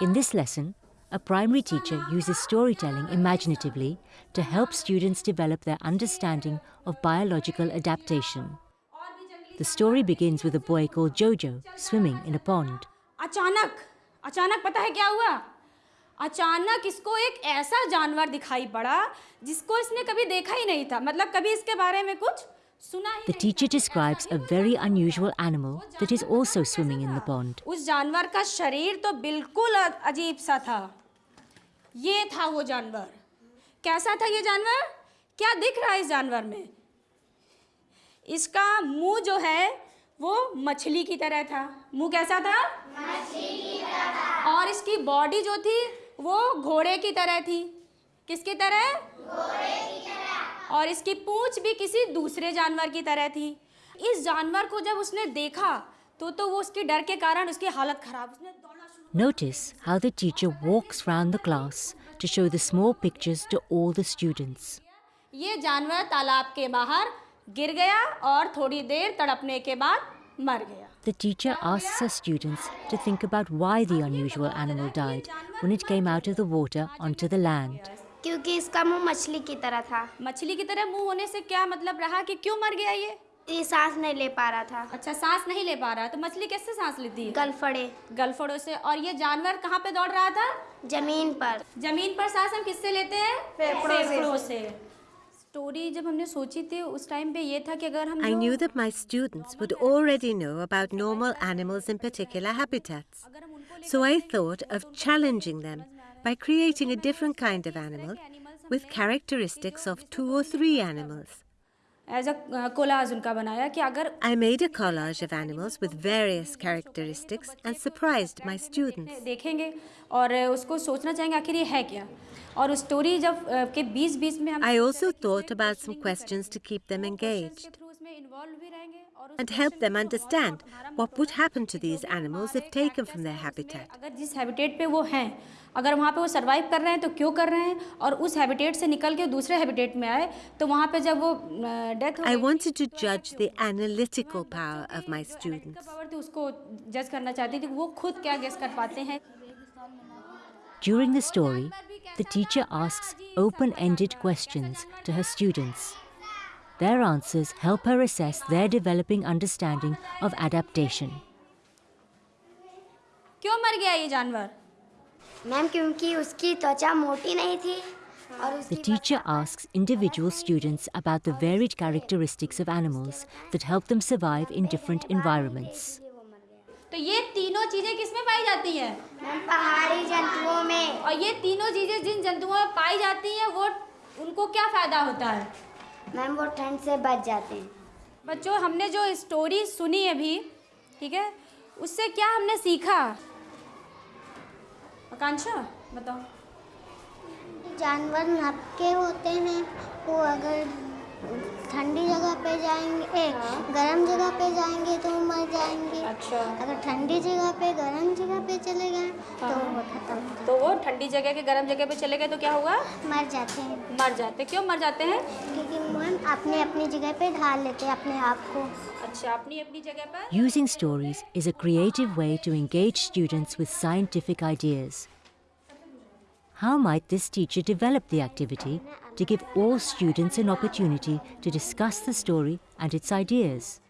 In this lesson, a primary teacher uses storytelling imaginatively to help students develop their understanding of biological adaptation. The story begins with a boy called Jojo swimming in a pond. अचानक अचानक पता है क्या हुआ अचानक इसको एक ऐसा जानवर दिखाई पड़ा जिसको इसने कभी देखा ही नहीं था मतलब कभी इसके बारे में कुछ सुना ही The teacher describes a very unusual animal that is also swimming in the pond. उस जानवर का शरीर तो बिल्कुल अजीब सा था। ये था वो जानवर। कैसा था ये जानवर? क्या दिख रहा है इस जानवर में? इसका मुँह जो है वो मछली की तरह था। मुँह कैसा था? मछली की तरह और इसकी बॉडी जो थी वो घोड़े की तरह थी। किसकी तरह? घोड़े की तरह और इसकी पूंछ भी किसी दूसरे जानवर की तरह थी। इस जानवर को जब उसने देखा तो तो वो उसके डर के कारण उसकी हालत खराब। Notice how the teacher walks around the class to show the small pictures to all the students ये जानवर तालाब के बाहर गिर गया और थोड़ी देर तड़पने के बाद मर गया। The teacher asks her students to think about why the unusual animal died when it came out of the water onto the land. क्योंकि इसका मुँह मछली की तरह था। मछली की तरह मुँह होने से क्या मतलब रहा कि क्यों मर गया ये? ये सांस नहीं ले पा रहा था। अच्छा सांस नहीं ले पा रहा। तो मछली कैसे सांस लेती है? गलफड़े। गलफड़ों से। और ये जानवर कहाँ पे दौड़ रहा था? ज़मीन पर। ज़मीन पर सांस हम किससे लेते हैं? फेफड़ों से। फेफड़ों से। स्टोरी जब हमने सोची थी उस टाइम पे ये था कि अगर हम I जो- knew that my students would already know about normal animals in particular habitats. अगर हम उनको So I thought of challenging them. by creating a different kind of animal with characteristics of two or three animals. I made a collage of animals with various characteristics and surprised my students. I also thought about some questions to keep them engaged through उसमें involve भी रहेंगे और उस and help them understand what would happen to these animals if taken from their habitat. अगर जिस habitat पे वो हैं अगर वहाँ पे वो सरवाइव कर रहे हैं तो क्यों कर रहे हैं और उस हैबिटेट से निकल के दूसरे हैबिटेट में आए तो वहाँ पे जब वो डेथ हो I गई, wanted to judge the analytical power of my का students. पावर थी उसको जज करना चाहती थी कि वो खुद क्या गेस कर पाते हैं During the story, the teacher asks open ended questions to her students. Their answers help her assess their developing understanding of adaptation. क्यों मर गया ये जानवर मैम क्योंकि उसकी त्वचा मोटी नहीं थी और The उसकी teacher asks individual students about the varied characteristics of animals that help them survive in different environments. तो ये तीनों चीजें किसमें पाई जाती हैं मैम पहाड़ी जंतुओं में और ये तीनों चीजें जिन जंतुओं में पाई जाती हैं वो उनको क्या फायदा होता है मैम वो ठंड से बच जाते हैं। बच्चों हमने जो स्टोरी सुनी अभी ठीक है उससे क्या हमने सीखा? आकांक्षा बताओ। जानवर नपके होते हैं वो अगर ठंडी जगह पे जाएँगे ए, गर्म जगह पे जाएँगे तो मर जाएँगे। अच्छा। अगर ठंडी जगह पे गर्म जगह पे चले गए हाँ। तो वो खत्म तो वो ठंडी जगह के गर्म जगह पे चले गए तो क्या हुआ? मर जाते हैं। मर जाते क्यों मर जाते हैं? क्योंकि मैम अपने अपनी जगह पे ढाल लेते हैं अपने आप को। अच्छा अपनी अपनी जगह पर? Using stories is a creative way to engage students with scientific ideas. How might this teacher develop the activity to give all students an opportunity to discuss the story and its ideas?